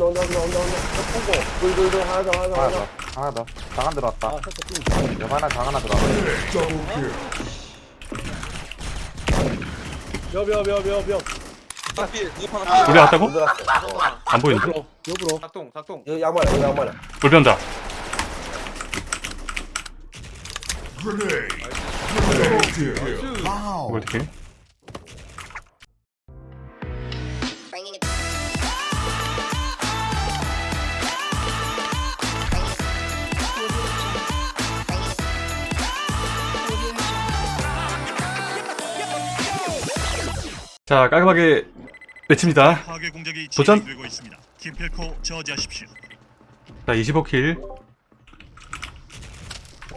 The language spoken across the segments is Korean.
온다 온다 온다 온다 어, 보고 둘둘둘 하나 더 하나 더 하나 더. 하나 더. 장안 들어왔다. 아 여 하나 장 하나 들어왔다. 하나 우리 왔다고? 들어왔어. 안 보이는데? 옆으로 작동 작동. 여기 양말이야 여기 양말이야. 불변다 이걸 어떻게 자 깔끔하게 공작이 도전? 진행되고 있습니다. 김필코 저지하십시오. 자 25킬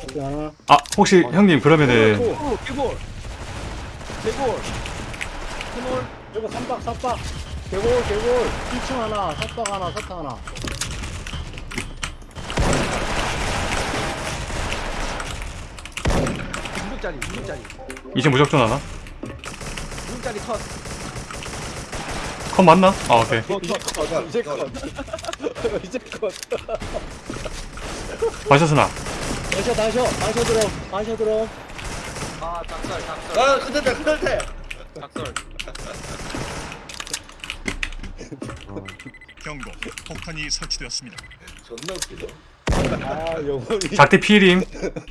여기 하나 아 혹시 형님 그러면은 오 개골. 개골. 개골 이거 삼박 삼박. 개골 개골. 1층 하나 삼박 하나 사탕 하나. 무릎짜리 무릎짜리. 이제 무적존 하나? 무릎짜리 컷. 컷 맞나? 아 오케이. 이제 컷. 이제 컷. 마셔스나. 다셔 다셔. 다셔 들어 다셔 들어 아 작설 작설. 아 끝났다 끝났다 작설. 경고. 폭탄이 설치되었습니다. 존나 웃기죠 아 영혼이. 작대 피일임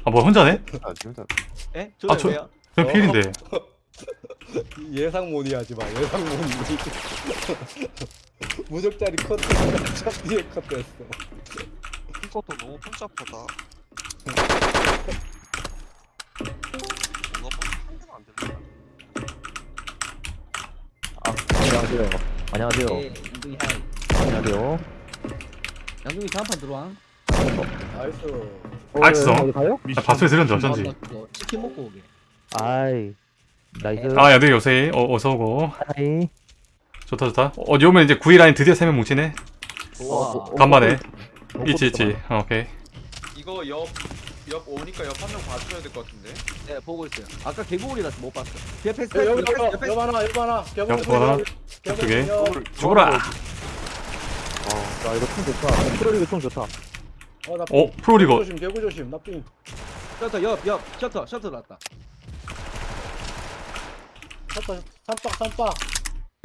아뭐 혼자네? 아 진짜. 에? 아, 저- 저예요? 저 피일인데 예상 모니 하지 마 예상 모니 무적짜리 컷첫 뒤에 컷 됐어 이것도 너무 복잡하다 뭔가 뭐안 된다 안녕하세요. 안녕하세요. 예, 양동이 하이. 안녕하세요. 양동이 다음판 들어와. nice 알았어. 어디 가요? 아, 바소리 들었는데 어쩐지 치킨 먹고 오게. 아이, nice. 아 야들 요새 어, 어서 오고 hi. 좋다 좋다 어 오면 이제 9위 라인 드디어 3명 뭉치네 와. 간만에 있지 있지 어, 오케이 이거 옆, 옆 오니까 옆 한 명 봐줘야 될 것 같은데 네, 보고 있어요. 아까 개구리라서 못 봤어. 뒤에 패스. 여기 패스, 여기 패스, 여기 하나 여기 하나 여기 하나. 저쪽에. 죽어라 어, 나 이거 총 좋다. 프로리그 총 좋다. 어 나 어 프로리거 조심 개구 조심 나삥 셔터 옆, 옆. 셔터, 셔터 났다. 샀다 삼박 삼박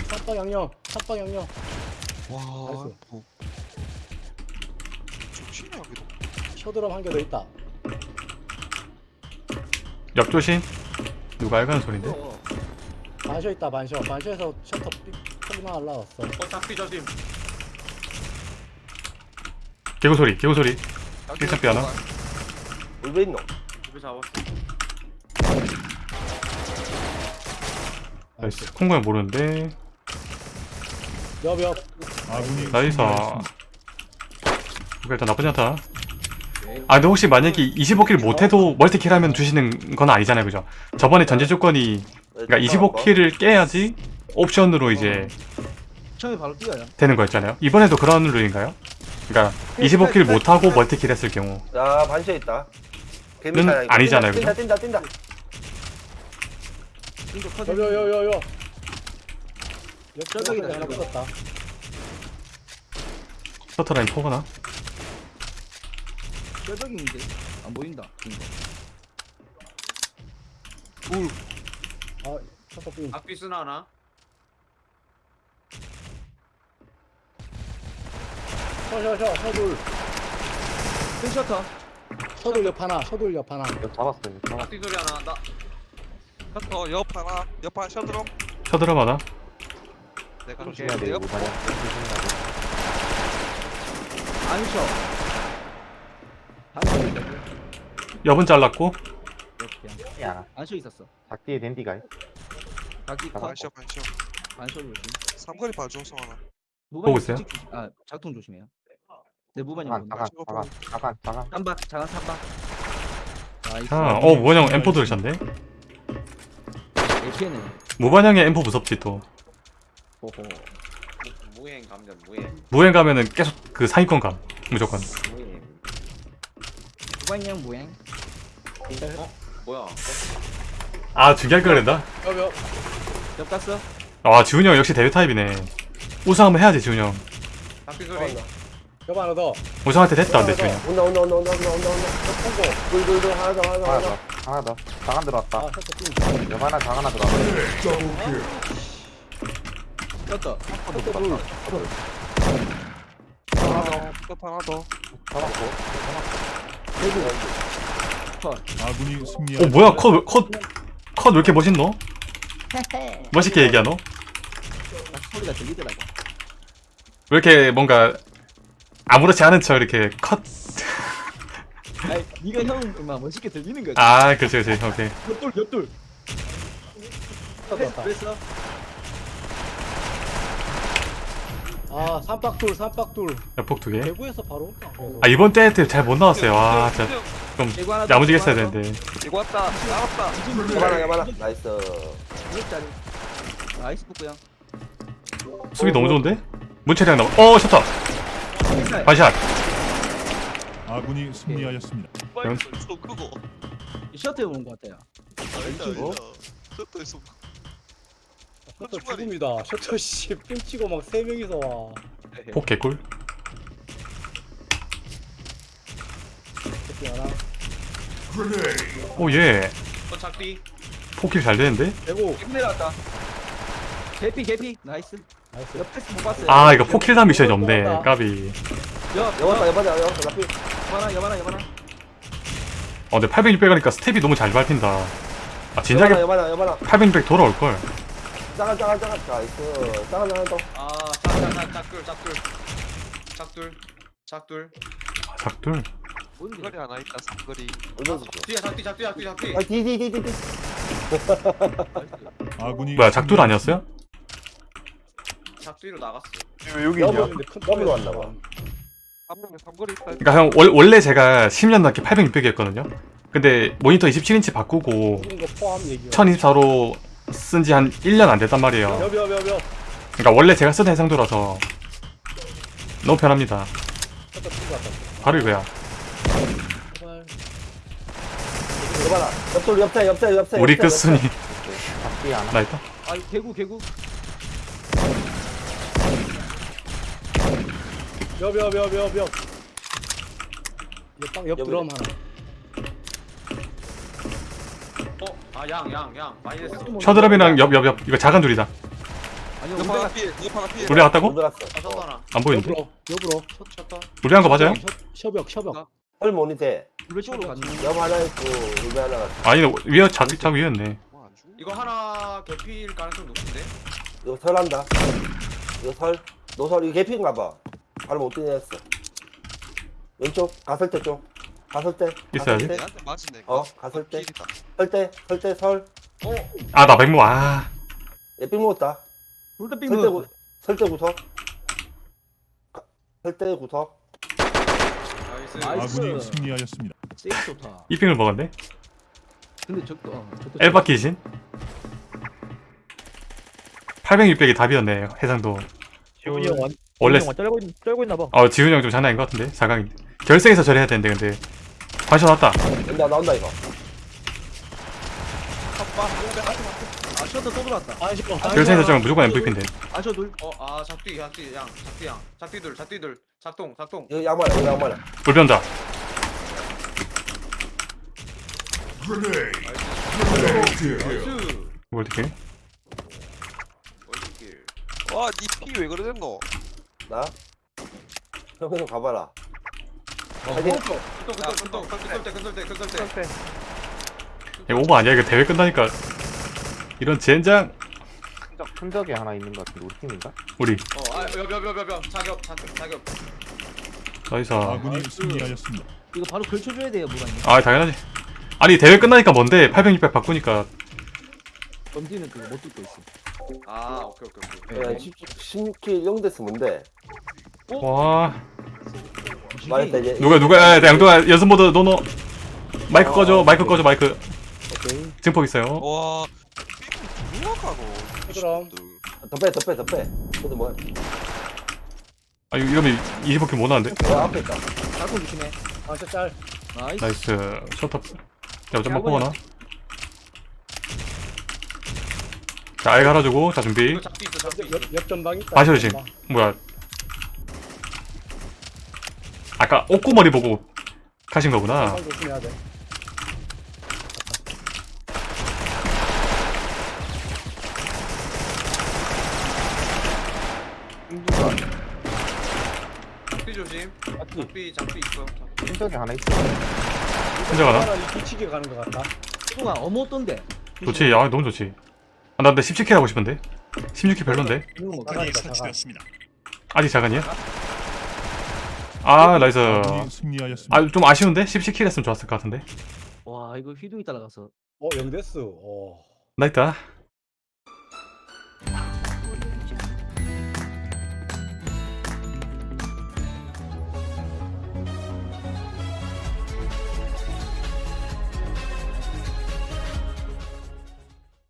삼박 양념 삼박 양념. 와 나이스. 뭐. 좋지네 여기도. 쇼드럼 한 개 더 있다. 옆조심. 누가 알가는 소린데? 어, 반셔 있다 반셔 반셔에서 셔터 삐 날라왔어. 어 짝비 조심. 개구 소리 개구 소리. 일착비 하나. 울베 있노 집에 잡았어 나이스. 콩고야 모르는데. 옆옆 나이스. 오케이, 일단 나쁘지 않다. 아 근데 혹시 만약에 25kill 못해도 multi kill 하면 주시는 건 아니잖아요 그죠? 저번에 전제 조건이 그러니까 25kill을 깨야지 옵션으로 이제 처음에 바로 뛰어요. 되는 거였잖아요. 이번에도 그런 룰인가요? 그러니까 25kill 못하고 multi kill 했을 경우. 야 반셔 있다. 는 아니잖아요, 뛴다 그죠? 뛴다 뛴다 인도 커. 요요요요요 저쪽이다, 하나. 붙었다 서터라인 포거나 뼈적인데 안 보인다. 인도. 아 셔터 삥 악비 쓰나 하나? 셔셔셔 서둘 큰 셔터. 서둘 옆 하나 서둘 옆 하나 잡았어요 잡았어 악비 소리 하나 나 셔터 옆 하나 옆 하나 셔터로 쳐들어봐라 내가 조심해야 돼 이거 옆 만약 조심해야 돼 안 쉬어. 안 쉬어 있다고. 옆은 잘랐고 이렇게. 야안 쉬어 있었어. 작디에 댄디가 각기 컷. 반셔 안 쉬어 조심. 삼거리 봐줘 성환아 보고 있어요? 솔직히- 아, 작통 조심해요. 네, 무반이 자간 본다. 자간 자간 자간 자간 삼박, 자간 삼박. 나이스. 아, 어 무반형 M4 들으셨네 APN에. 무반형의 M4 무섭지 또. 무- 무행 감전 무행. 무행 가면은 계속 그 상위권 감 무조건. 무행. 무반형 무행. 뭐야? 아 중요할 걸 그랬다 옆옆 옆 갔어? 아 지훈이 형 역시 대회 타입이네. 우승 한번 해야지 지훈이 형. 소리. 여보 하나 더. 우성한테 됐다 근데 지금 온다 온다 온다 온다 온다 온다 온다 통고. 둘둘둘 하나 더 하나 더 하나 더 하나 아, 들어왔다 띵. 옆 하나 장 하나 들어왔다 떴다. 하나 더. 하나 더. 잡았고 아군이 어 승리하였습니다. 뭐야 컷컷컷 왜 이렇게 멋있노? 멋있게 얘기하노? 아, 소리가 들리더라고. 왜 이렇게 뭔가 아무렇지 않은 척 이렇게 컷 아니, 네가 형막 멋있게 들리는 거지. 아, 그렇지, 그렇지, 오케이. 옆돌, 옆돌. 떴다. 그랬어? 아, 삼박돌, 삼박돌. 폭두 개. 대구에서 바로. 아, 이번 대회 때 잘 못 나왔어요. 와, 진짜 좀 개구 하나 더, 야무지게 개구 했어야 하나 더. 되는데. 이거 왔다. 나왔다. 야마나 야마나 나이스 무역짜리. 나이스 북구야. 수비 너무 좋은데? 문철이랑 나와. 어, 셔터. 반샷. 아군이 승리하였습니다. 빨리 좀 크고. 셔틀 오는 것 같아요. 아니다 아니다. 셔터에서 셔터 죽음이다. 셔터 씨, 삥치고 막 세 명이서 와. 폭 개꿀. 새끼 하나. 오, 예. 어 작비. 폭킬 잘 되는데? 개피 내려왔다. 개피, 개피. 나이스. 나이스. 옆 패스 못 봤어요. 아, 이거 폭킬단 미션이 없네. 까비. 옆, 여봤다. 여봤다 여봤다. 어, 근데 800, 600 하니까 스텝이 너무 잘 밟힌다. 아, 진작에 여봤다 여봤다 800, 600 돌아올걸. 나이스 아. 아, 작둘. 뭔데? 하나 있다. 삼거리. 아 디디디디디 아군이 뭐야, 작둘 아니었어요? 작비로 나갔어. 왜 여기 큰 더블로 왔나 봐. 한 명에 삼거리 있다. 그러니까 형, 월, 원래 제가 10년 넘게 800, 600이었거든요? 근데 모니터 27인치 바꾸고 죽은 거 포함 얘기. 1024로 쓴 지 한 1년 안 됐단 말이에요. 그러니까 원래 제가 쓰던 해상도라서 너무 편합니다. 옆에 옆에 우리 끝순이 나 있다. 아, 개구, 개구. 여비. 옆. 옆. 드럼 하나. 어? 아 양 양 양. 마이너스. 셔드랍이랑 옆, 옆, 옆. 이거 작은 둘이다. 아니, 옆 우리가 하나 피해. 옆 하나 피해. 우리 들었어 아 셔터 하나. 안 보이는데? 옆으로, 옆으로. 우리 한 거 맞아요? 셔- 셔벽, 셔벽. 헐 모니테 우리 쪽으로 갔는데. 옆 하나 있고 우리 하나 갔어 아니, 위에 작, 작 위였네. 죽어? 이거 하나 개피일 가능성 높은데? 이거 설한다 이거 설 노설 이거 개피인가 봐 바로 못 뛰냈어 왼쪽 갔을 때쪽 갔을 때 있어야지. 내한테 맞으네. 어, 갔을 때. 필이다. 설때설때설 아, 나 백모, 아. 예삥 먹었다 둘다. 구 설때 구석 설때 구석. 아군이 승리하였습니다. 좋다. 이 빙을 먹었네. 근데 저도, 어. 엘바 키신. 800, 600이 답이었네, 해상도. 지훈이 형 완, 원래, 쩔고, 있, 쩔고 있나 봐 어, 지훈이 형 좀 장난인 것 같은데? 4강인데. 결승에서 저래 해야 되는데, 근데. 관심 왔다. 나온다 나온다 이거 아, 셔터 또 들어왔다. 아, 셔터. 결승에서 저면 무조건 MVP인데. 아, 저 둘. 어아 작비 작비 양 작비 양 작비들 작비들 작동 작동. 이거 양말 이거 양말 불변자. 나이스. 이걸 어떻게? 월드길. 와, 니피왜 그래 됐노? 나 형님 가봐라 어, 하긴 근동 근동 근동 근설대 근설대 근설대. 이거 오버 아니야? 이거 대회 끝나니까. 이런 젠장. 흔적, 흔적이 하나 있는 것 같은데 우리 팀인가? 우리. 어아여여여여 자격 자격 자격. 나이스. 아군이 승리하였습니다. 이거 바로 걸쳐줘야 돼요, 무관님. 아, 당연하지. 아니, 대회 끝나니까 뭔데? 800, 600 바꾸니까. 검지는 그거 못 듣고 있어. 아 오케이 오케이 오케이. 야, 16킬 0대스 뭔데 와. 말했다 이제 누가, 누가, 야, 양동아, 연습 모드, 노노. 마이크 꺼줘, 마이크 꺼줘, 마이크. 오케이. 증폭 있어요. 와, 가노? 그럼. 더빼 더빼 더빼 근데 뭐야 아, 이거 이러면 25킬 못 나는데? 어 앞에 있다 자꾸 조심해. 아, 셔 짤. 나이스. 나이스. 셔터. 야, 좀만 뽑아놔. 자, 알 갈아주고, 자, 준비. 이거 작비 있어 작비 옆, 있어. 옆, 옆 전방 있다. 마셔, 조심. 전방. 뭐야. 아까 옷구머리 보고 가신 거구나 상 조심해야 돼. 조심. 작비 있어. 흔적이 하나 있어 혼자 가나? 차라리 뒤치게 가는 것 같다. 수동아 어머 어떤데? 좋지 아 너무 좋지 아, 나 근데 17 kill 하고 싶은데 16 kill 별론데. 설치되었습니다. 아직 자간이야? 아 나이스. 아 좀 아쉬운데? 17 kill 했으면 좋았을 것 같은데 와 이거 휘둥이 따라가서 어, 영 death. 어. 나 있다